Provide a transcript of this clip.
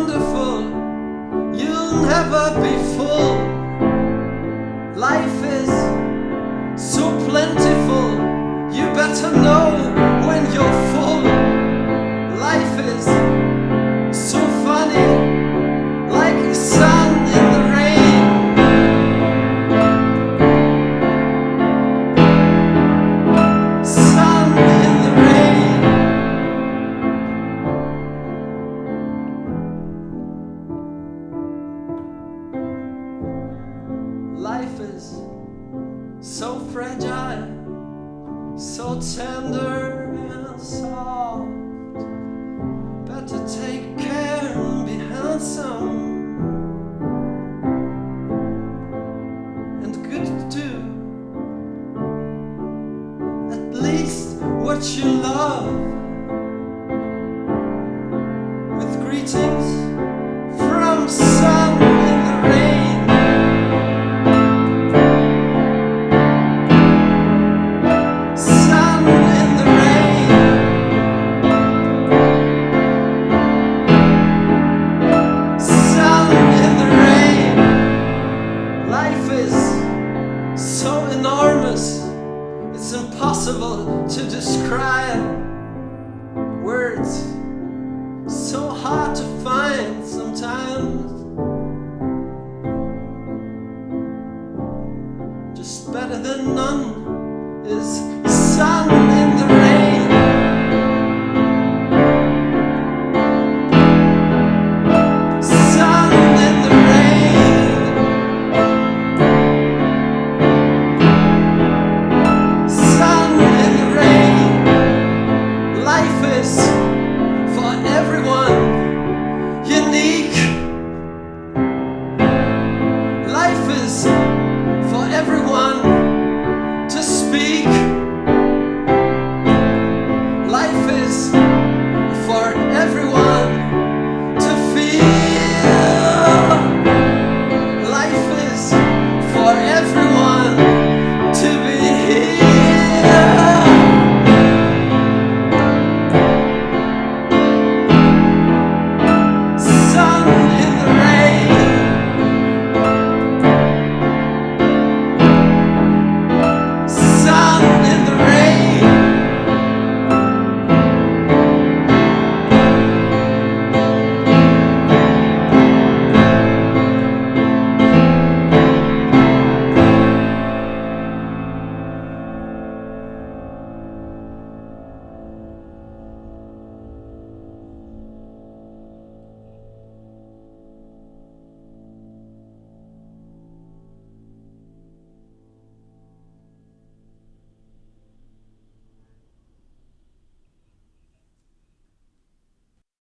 wonderful. You'll never be full. Life is so plentiful. You better know so fragile, so tender and soft. Better take care and be handsome and good too. At least what you love. enormous. It's impossible to describe words. So hard to find sometimes. Just better than none. office